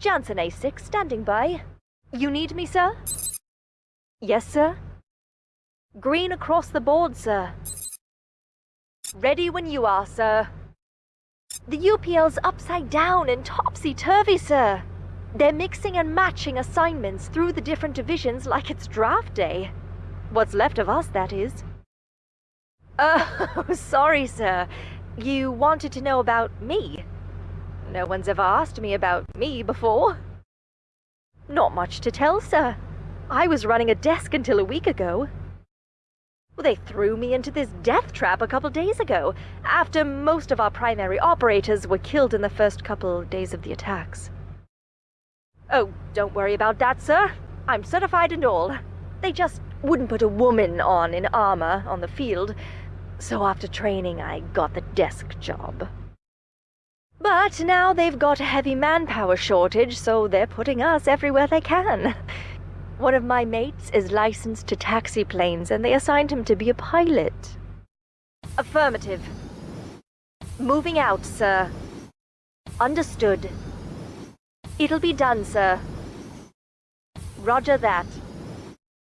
Jansen A6 standing by. You need me, sir? Yes, sir. Green across the board, sir. Ready when you are, sir. The UPL's upside down and topsy-turvy, sir. They're mixing and matching assignments through the different divisions like it's draft day. What's left of us, that is. Oh, sorry, sir. You wanted to know about me? No one's ever asked me about me before. Not much to tell, sir. I was running a desk until a week ago. They threw me into this death trap a couple days ago, after most of our primary operators were killed in the first couple days of the attacks. Oh, don't worry about that, sir. I'm certified and all. They just wouldn't put a woman on in armor on the field, so after training I got the desk job. But now they've got a heavy manpower shortage, so they're putting us everywhere they can. One of my mates is licensed to taxi planes, and they assigned him to be a pilot. Affirmative. Moving out, sir. Understood. It'll be done, sir. Roger that.